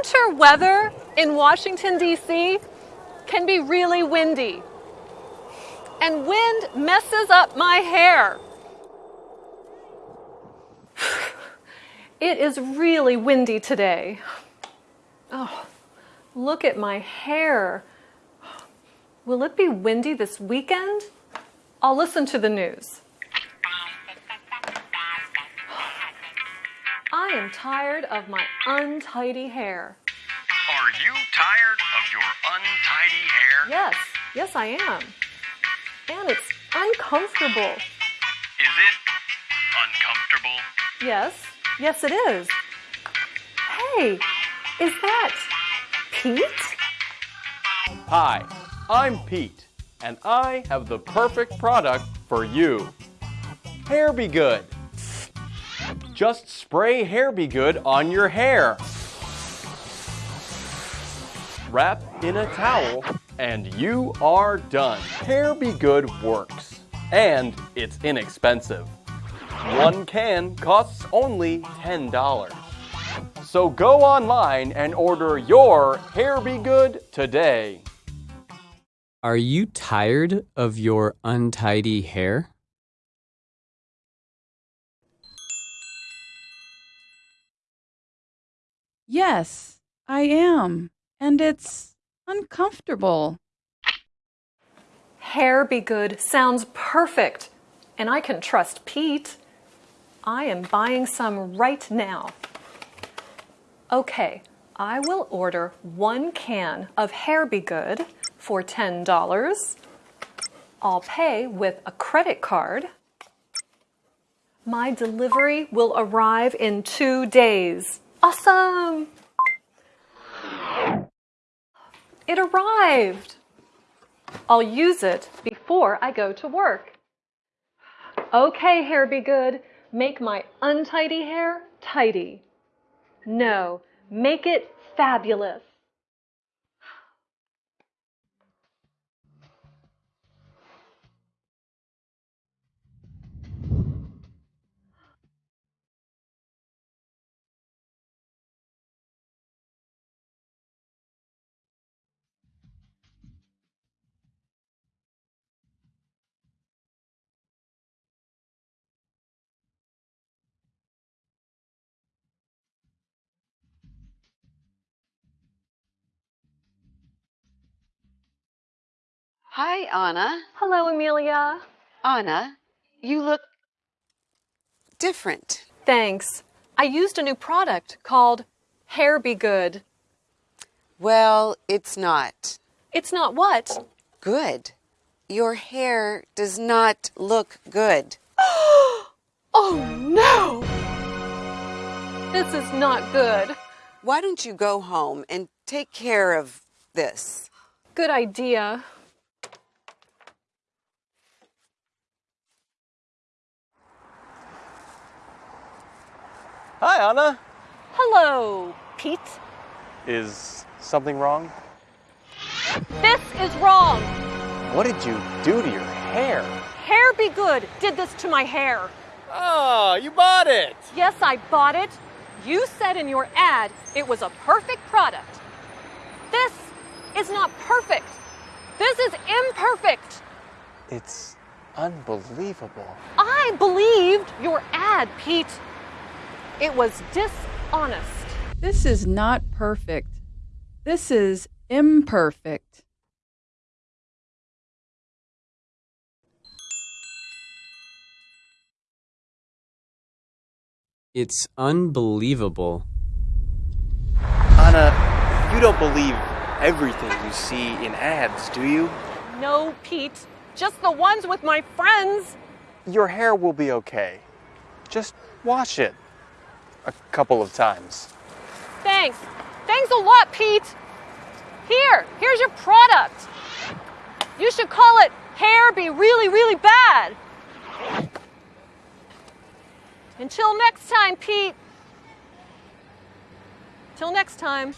winter weather in Washington, D.C. can be really windy. And wind messes up my hair. It is really windy today. Oh, look at my hair. Will it be windy this weekend? I'll listen to the news. I am tired of my untidy hair. Are you tired of your untidy hair? Yes, yes, I am. And it's uncomfortable. Is it uncomfortable? Yes, yes, it is. Hey, is that Pete? Hi, I'm Pete, and I have the perfect product for you. Hair Be Good. Just spray Hair Be Good on your hair. Wrap in a towel, and you are done. Hair Be Good works, and it's inexpensive. One can costs only $10. So go online and order your Hair Be Good today. Are you tired of your untidy hair? Yes, I am. And it's uncomfortable. Hair be good sounds perfect. And I can trust Pete. I am buying some right now. Okay, I will order one can of Hair Be Good for $10. I'll pay with a credit card. My delivery will arrive in two days. Awesome! It arrived. I'll use it before I go to work. Okay, hair be good. Make my untidy hair tidy. No, make it fabulous. Hi, Anna. Hello, Amelia. Anna, you look different. Thanks. I used a new product called Hair Be Good. Well, it's not It's not what? good. Your hair does not look good. Oh no! This is not good. Why don't you go home and take care of this? Good idea. Hi, Anna. Hello, Pete. Is something wrong? This is wrong. What did you do to your hair? Hair Be Good did this to my hair. Oh, you bought it! Yes, I bought it. You said in your ad it was a perfect product. This is not perfect. This is imperfect. It's unbelievable. I believed your ad, Pete. It was dishonest. This is not perfect. This is imperfect. It's unbelievable. Anna, you don't believe everything you see in ads, do you? No, Pete. Just the ones with my friends. Your hair will be okay. Just wash it a couple of times. Thanks. Thanks a lot, Pete. Here, here's your product. You should call it Hair Be Really, Really Bad. Until next time, Pete. Till next time.